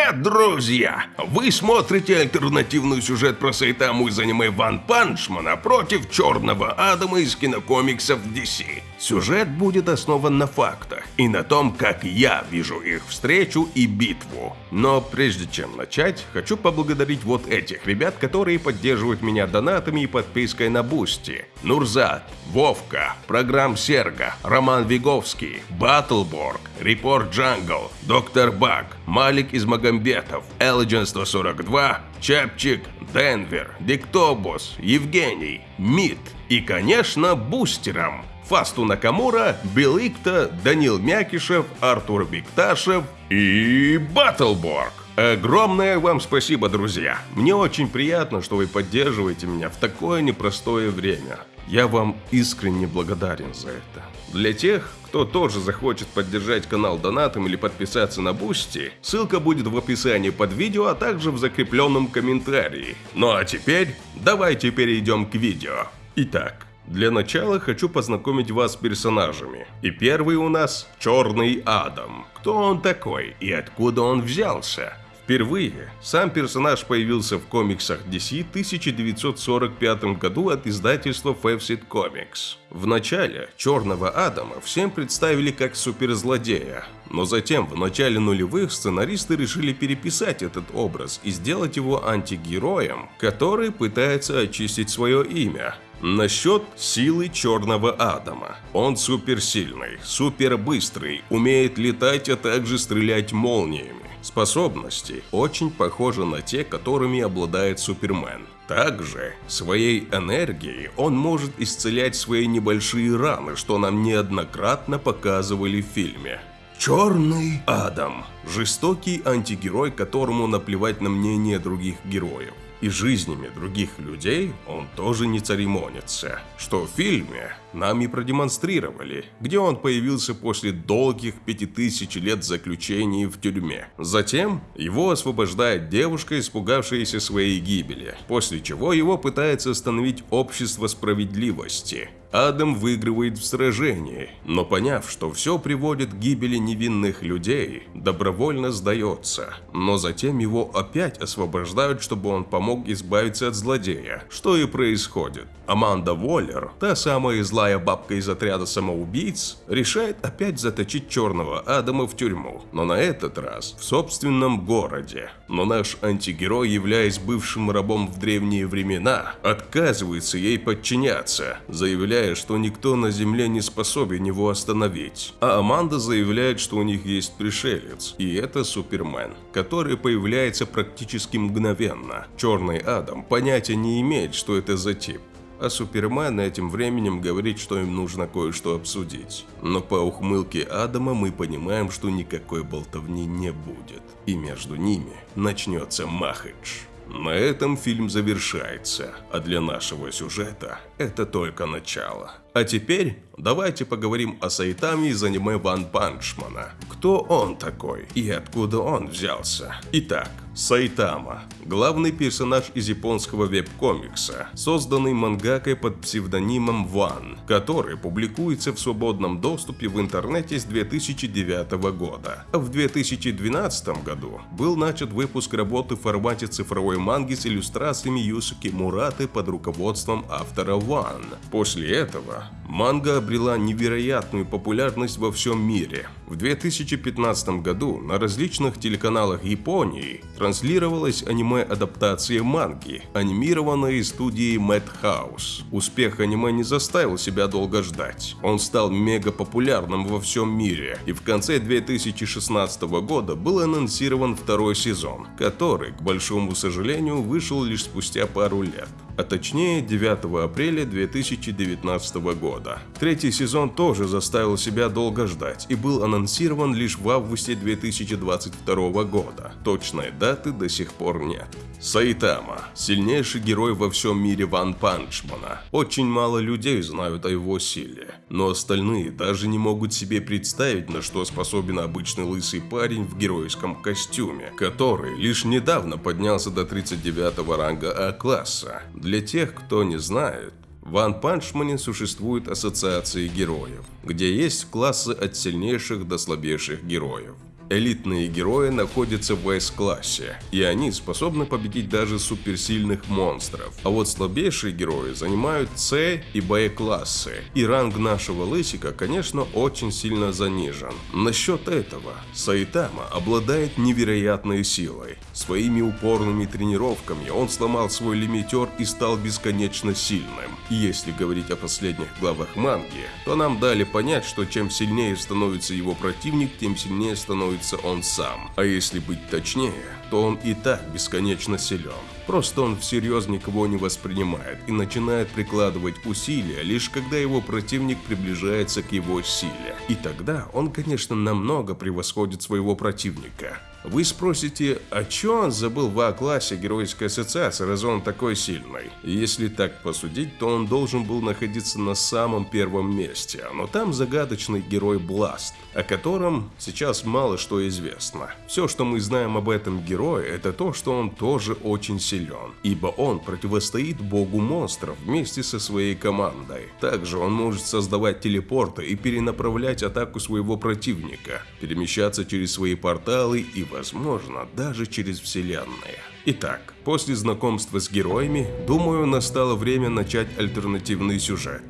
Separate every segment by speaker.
Speaker 1: Привет, друзья! Вы смотрите альтернативный сюжет про Сайтаму из аниме Ван Панчмана против Черного Адама из кинокомиксов DC. Сюжет будет основан на фактах и на том, как я вижу их встречу и битву. Но прежде чем начать, хочу поблагодарить вот этих ребят, которые поддерживают меня донатами и подпиской на Бусти. Нурзат, Вовка, Программ Серга, Роман Виговский, Баттлборг, Репорт Джангл, Доктор Баг, Малик из Магомбетов, Элджен 142, Чапчик, Денвер, Диктобус, Евгений, Мид и, конечно, бустерам. Фасту Накамура, Беликта, Данил Мякишев, Артур Бикташев и Баттлборг. Огромное вам спасибо, друзья. Мне очень приятно, что вы поддерживаете меня в такое непростое время. Я вам искренне благодарен за это. Для тех, кто тоже захочет поддержать канал донатом или подписаться на Бусти, ссылка будет в описании под видео, а также в закрепленном комментарии. Ну а теперь давайте перейдем к видео. Итак, для начала хочу познакомить вас с персонажами. И первый у нас Черный Адам. Кто он такой и откуда он взялся? Впервые сам персонаж появился в комиксах DC в 1945 году от издательства Fawcett Comics. В начале Черного Адама всем представили как суперзлодея, но затем в начале нулевых сценаристы решили переписать этот образ и сделать его антигероем, который пытается очистить свое имя. Насчет силы Черного Адама. Он суперсильный, супербыстрый, умеет летать, а также стрелять молниями. Способности очень похожи на те, которыми обладает Супермен. Также своей энергией он может исцелять свои небольшие раны, что нам неоднократно показывали в фильме. Черный Адам. Жестокий антигерой, которому наплевать на мнение других героев и жизнями других людей он тоже не церемонится, что в фильме нам и продемонстрировали, где он появился после долгих пяти тысяч лет заключения в тюрьме. Затем его освобождает девушка, испугавшаяся своей гибели, после чего его пытается остановить общество справедливости. Адам выигрывает в сражении, но поняв, что все приводит к гибели невинных людей, добровольно сдается. Но затем его опять освобождают, чтобы он помог избавиться от злодея, что и происходит. Аманда Воллер, та самая злая бабка из отряда самоубийц, решает опять заточить черного Адама в тюрьму, но на этот раз в собственном городе. Но наш антигерой, являясь бывшим рабом в древние времена, отказывается ей подчиняться, заявляя, что никто на земле не способен его остановить. А Аманда заявляет, что у них есть пришелец, и это Супермен, который появляется практически мгновенно. Черный Адам понятия не имеет, что это за тип а Супермен этим временем говорит, что им нужно кое-что обсудить. Но по ухмылке Адама мы понимаем, что никакой болтовни не будет, и между ними начнется махач. На этом фильм завершается, а для нашего сюжета это только начало. А теперь давайте поговорим о Сайтаме из аниме Ван Панчмана. Кто он такой и откуда он взялся? Итак, Сайтама – главный персонаж из японского веб-комикса, созданный мангакой под псевдонимом Ван, который публикуется в свободном доступе в интернете с 2009 года. В 2012 году был начат выпуск работы в формате цифровой манги с иллюстрациями Юсуки Мураты под руководством автора Ван. После этого манга обрела невероятную популярность во всем мире. В 2015 году на различных телеканалах Японии транслировалась аниме-адаптация манги, анимированная студией Madhouse. Успех аниме не заставил себя долго ждать. Он стал мега популярным во всем мире, и в конце 2016 года был анонсирован второй сезон, который, к большому сожалению, вышел лишь спустя пару лет а точнее 9 апреля 2019 года. Третий сезон тоже заставил себя долго ждать и был анонсирован лишь в августе 2022 года. Точной даты до сих пор нет. Сайтама – сильнейший герой во всем мире Ван Панчмана. Очень мало людей знают о его силе, но остальные даже не могут себе представить, на что способен обычный лысый парень в геройском костюме, который лишь недавно поднялся до 39 ранга А-класса. Для тех, кто не знает, в Ван Панчмане существует ассоциации героев, где есть классы от сильнейших до слабейших героев. Элитные герои находятся в S-классе, и они способны победить даже суперсильных монстров. А вот слабейшие герои занимают C и B-классы, и ранг нашего лысика, конечно, очень сильно занижен. Насчет этого, Сайтама обладает невероятной силой. Своими упорными тренировками он сломал свой лимитер и стал бесконечно сильным. И если говорить о последних главах манги, то нам дали понять, что чем сильнее становится его противник, тем сильнее становится он сам. А если быть точнее, то он и так бесконечно силен. Просто он всерьез никого не воспринимает и начинает прикладывать усилия, лишь когда его противник приближается к его силе. И тогда он, конечно, намного превосходит своего противника. Вы спросите, а чё он забыл в А-классе Геройской ассоциации, раз он такой сильный? Если так посудить, то он должен был находиться на самом первом месте, но там загадочный герой Бласт, о котором сейчас мало что известно. Все, что мы знаем об этом герое, это то, что он тоже очень силен, ибо он противостоит богу монстров вместе со своей командой. Также он может создавать телепорты и перенаправлять атаку своего противника, перемещаться через свои порталы и возможно, даже через вселенные. Итак, после знакомства с героями, думаю, настало время начать альтернативный сюжет.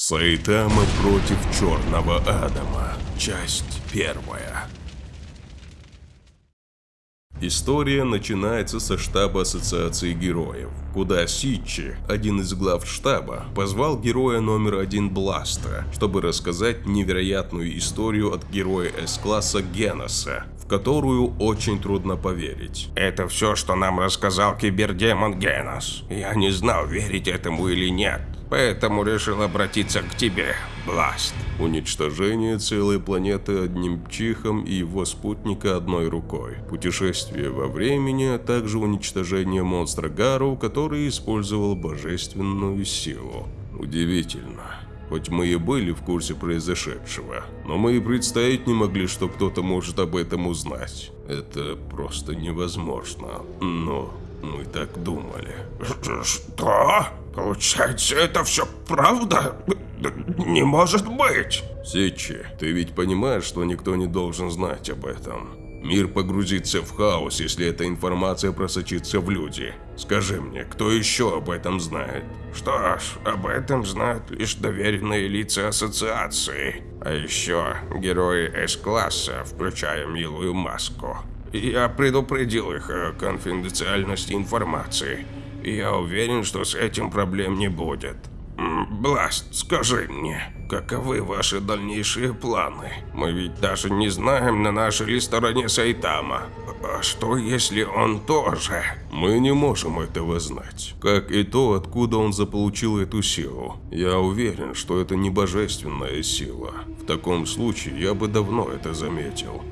Speaker 1: Сайтама против Черного Адама. Часть первая. История начинается со штаба Ассоциации Героев, куда Сичи, один из глав штаба, позвал героя номер один Бласта, чтобы рассказать невероятную историю от героя С-класса Геноса, в которую очень трудно поверить.
Speaker 2: Это все, что нам рассказал кибердемон Генос. Я не знал, верить этому или нет поэтому решил обратиться к тебе, Бласт.
Speaker 1: Уничтожение целой планеты одним чихом и его спутника одной рукой. Путешествие во времени, а также уничтожение монстра Гару, который использовал божественную силу. Удивительно. Хоть мы и были в курсе произошедшего, но мы и представить не могли, что кто-то может об этом узнать. Это просто невозможно, но мы так думали.
Speaker 2: Что? Получается, это все правда? Не может быть!
Speaker 1: Сичи, ты ведь понимаешь, что никто не должен знать об этом. Мир погрузится в хаос, если эта информация просочится в люди. Скажи мне, кто еще об этом знает?
Speaker 2: Что ж, об этом знают лишь доверенные лица ассоциации. А еще герои С-класса, включая милую маску. Я предупредил их о конфиденциальности информации. Я уверен, что с этим проблем не будет. Бласт, скажи мне, каковы ваши дальнейшие планы? Мы ведь даже не знаем, на нашей ли стороне Сайтама. А что, если он тоже?
Speaker 1: Мы не можем этого знать. Как и то, откуда он заполучил эту силу. Я уверен, что это не божественная сила. В таком случае я бы давно это заметил.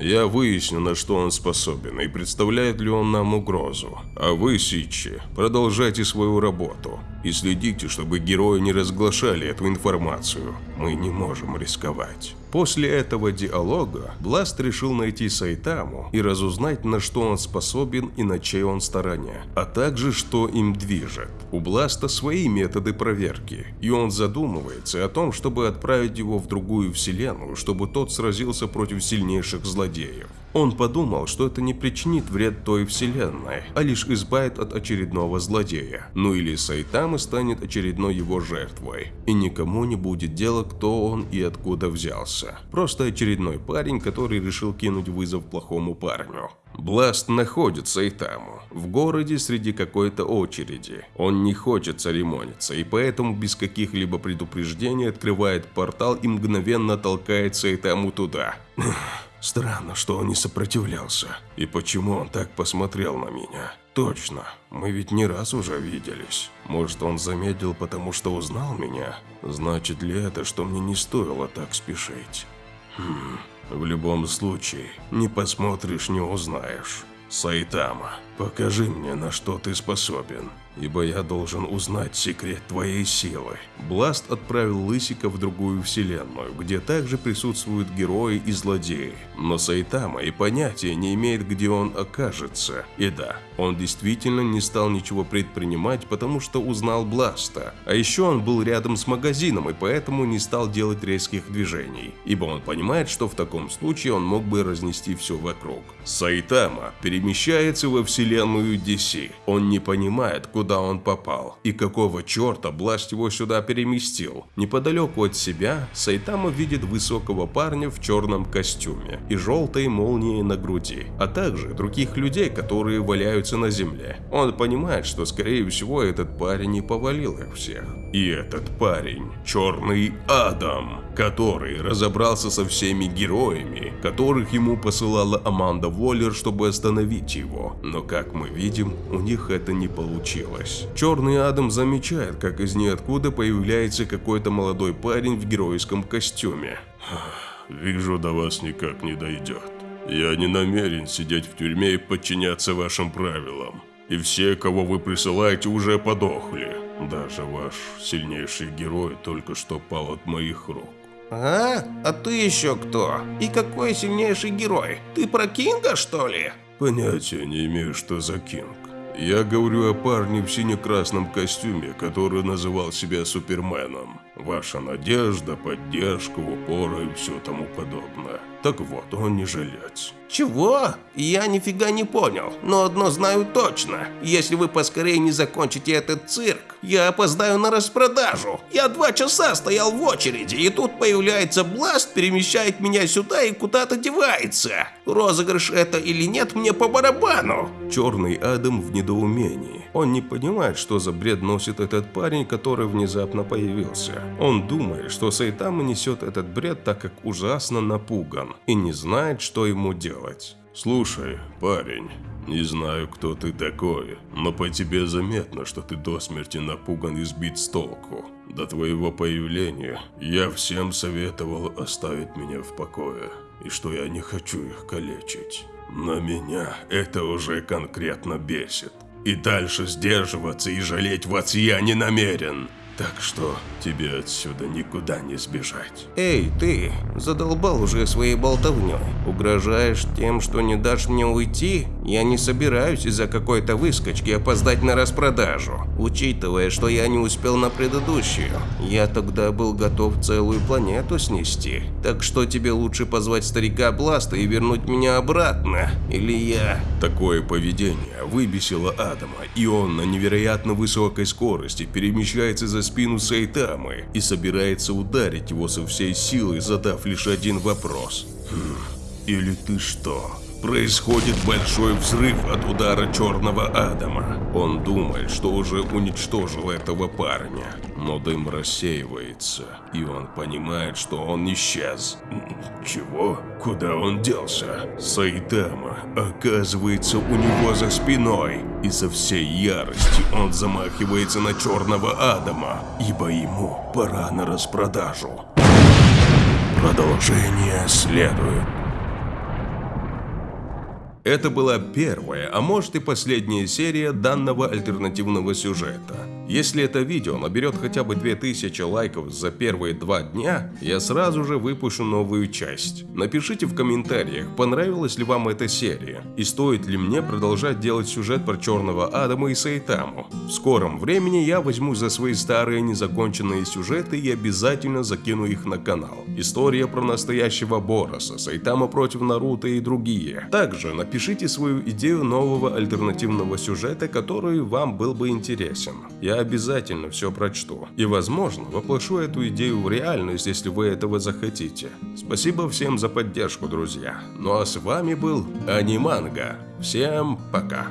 Speaker 1: Я выясню, на что он способен и представляет ли он нам угрозу. А вы, Сичи, продолжайте свою работу и следите, чтобы герои не разглашали эту информацию. Мы не можем рисковать. После этого диалога Бласт решил найти Сайтаму и разузнать, на что он способен и на чьей он стороне, а также что им движет. У Бласта свои методы проверки, и он задумывается о том, чтобы отправить его в другую вселенную, чтобы тот сразился против сильнейших злодеев. Он подумал, что это не причинит вред той вселенной, а лишь избавит от очередного злодея. Ну или Сайтама станет очередной его жертвой. И никому не будет дела, кто он и откуда взялся. Просто очередной парень, который решил кинуть вызов плохому парню. Бласт находит Сайтаму в городе среди какой-то очереди. Он не хочет церемониться и поэтому без каких-либо предупреждений открывает портал и мгновенно толкает Сайтаму туда. Странно, что он не сопротивлялся. И почему он так посмотрел на меня? Точно, мы ведь не раз уже виделись. Может, он замедлил, потому что узнал меня? Значит ли это, что мне не стоило так спешить? Хм, в любом случае, не посмотришь, не узнаешь. Сайтама. Покажи мне, на что ты способен, ибо я должен узнать секрет твоей силы. Бласт отправил Лысика в другую вселенную, где также присутствуют герои и злодеи. Но Сайтама и понятия не имеет, где он окажется. И да, он действительно не стал ничего предпринимать, потому что узнал Бласта. А еще он был рядом с магазином и поэтому не стал делать резких движений, ибо он понимает, что в таком случае он мог бы разнести все вокруг. Сайтама перемещается во вселенную DC. Он не понимает, куда он попал и какого черта Бласт его сюда переместил. Неподалеку от себя Сайтама видит высокого парня в черном костюме и желтой молнией на груди, а также других людей, которые валяются на земле. Он понимает, что скорее всего этот парень не повалил их всех. И этот парень – Черный Адам, который разобрался со всеми героями, которых ему посылала Аманда Воллер, чтобы остановить его. Но как мы видим, у них это не получилось. Черный Адам замечает, как из ниоткуда появляется какой-то молодой парень в геройском костюме.
Speaker 3: Вижу, до вас никак не дойдет. Я не намерен сидеть в тюрьме и подчиняться вашим правилам. И все, кого вы присылаете, уже подохли. Даже ваш сильнейший герой только что пал от моих рук.
Speaker 2: А? А ты еще кто? И какой сильнейший герой? Ты про Кинга, что ли?
Speaker 3: Понятия не имею, что за Кинг. Я говорю о парне в сине-красном костюме, который называл себя Суперменом. Ваша надежда, поддержка, упора и все тому подобное. Так вот, он не жилец.
Speaker 2: Чего? Я нифига не понял, но одно знаю точно. Если вы поскорее не закончите этот цирк, я опоздаю на распродажу. Я два часа стоял в очереди, и тут появляется Бласт, перемещает меня сюда и куда-то девается. Розыгрыш это или нет, мне по барабану.
Speaker 1: Черный Адам в недоумении. Он не понимает, что за бред носит этот парень, который внезапно появился. Он думает, что Сайтама несет этот бред, так как ужасно напуган и не знает, что ему делать.
Speaker 3: Слушай, парень, не знаю, кто ты такой, но по тебе заметно, что ты до смерти напуган и сбит с толку. До твоего появления я всем советовал оставить меня в покое, и что я не хочу их калечить. Но меня это уже конкретно бесит. И дальше сдерживаться и жалеть вас я не намерен. Так что тебе отсюда никуда не сбежать.
Speaker 2: Эй, ты, задолбал уже своей болтовней. Угрожаешь тем, что не дашь мне уйти? Я не собираюсь из-за какой-то выскочки опоздать на распродажу. Учитывая, что я не успел на предыдущую, я тогда был готов целую планету снести. Так что тебе лучше позвать старика Бласта и вернуть меня обратно? Или я...
Speaker 1: Такое поведение выбесило Адама, и он на невероятно высокой скорости перемещается за спину Сайтамы и собирается ударить его со всей силы, задав лишь один вопрос. «Хм, или ты что?» Происходит большой взрыв от удара Черного Адама. Он думает, что уже уничтожил этого парня, но дым рассеивается, и он понимает, что он исчез. Чего? Куда он делся? Сайтама оказывается у него за спиной, и со всей ярости он замахивается на Черного Адама, ибо ему пора на распродажу. Продолжение следует. Это была первая, а может и последняя серия данного альтернативного сюжета. Если это видео наберет хотя бы 2000 лайков за первые два дня, я сразу же выпущу новую часть. Напишите в комментариях, понравилась ли вам эта серия, и стоит ли мне продолжать делать сюжет про Черного Адама и Сайтаму. В скором времени я возьму за свои старые незаконченные сюжеты и обязательно закину их на канал. История про настоящего Бороса, Сайтама против Наруто и другие. Также напишите свою идею нового альтернативного сюжета, который вам был бы интересен. Обязательно все прочту. И, возможно, воплощу эту идею в реальность, если вы этого захотите. Спасибо всем за поддержку, друзья. Ну а с вами был Аниманга. Всем пока.